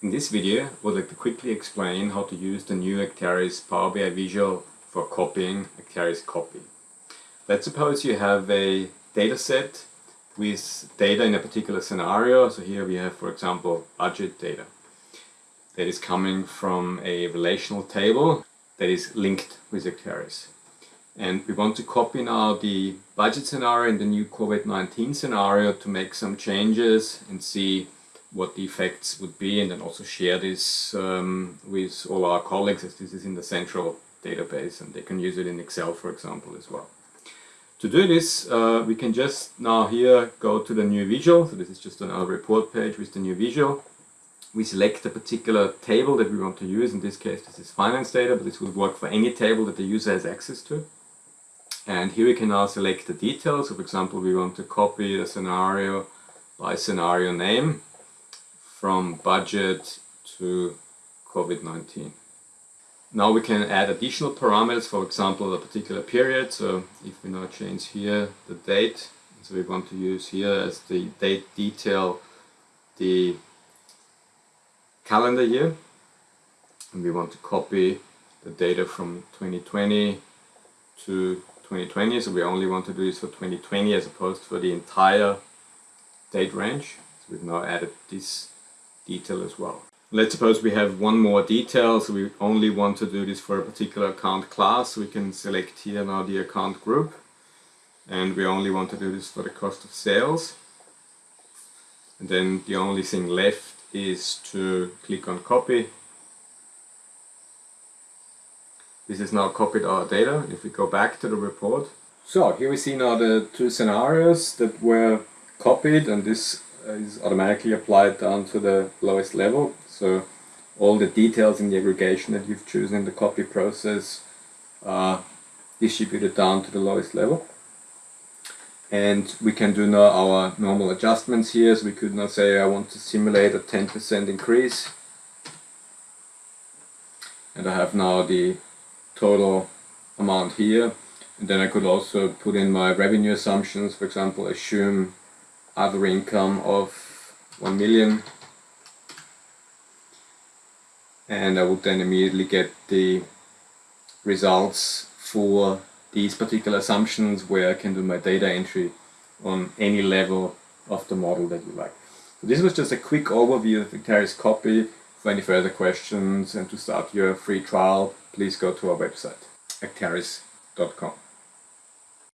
In this video, I would like to quickly explain how to use the new Acterys Power BI Visual for copying Acterys Copy. Let's suppose you have a data set with data in a particular scenario. So here we have, for example, budget data that is coming from a relational table that is linked with Acterys. And we want to copy now the budget scenario in the new COVID-19 scenario to make some changes and see what the effects would be and then also share this um, with all our colleagues as this is in the central database and they can use it in Excel for example as well. To do this uh, we can just now here go to the new visual, so this is just another report page with the new visual. We select a particular table that we want to use, in this case this is finance data but this would work for any table that the user has access to. And here we can now select the details. So for example, we want to copy the scenario by scenario name from budget to COVID-19. Now we can add additional parameters, for example, a particular period. So if we now change here the date, so we want to use here as the date detail the calendar year. And we want to copy the data from 2020 to 2020, so we only want to do this for 2020 as opposed to for the entire date range. So we've now added this detail as well. Let's suppose we have one more detail, so we only want to do this for a particular account class. We can select here now the account group and we only want to do this for the cost of sales. And then the only thing left is to click on copy This is now copied our data. If we go back to the report. So here we see now the two scenarios that were copied and this Uh, is automatically applied down to the lowest level. So all the details in the aggregation that you've chosen in the copy process are distributed down to the lowest level. And we can do now our normal adjustments here. So we could now say I want to simulate a 10% increase. And I have now the total amount here. And then I could also put in my revenue assumptions, for example, assume other income of 1 million. And I would then immediately get the results for these particular assumptions where I can do my data entry on any level of the model that you like. So this was just a quick overview of Acterys Copy. For any further questions and to start your free trial, please go to our website, acterys.com.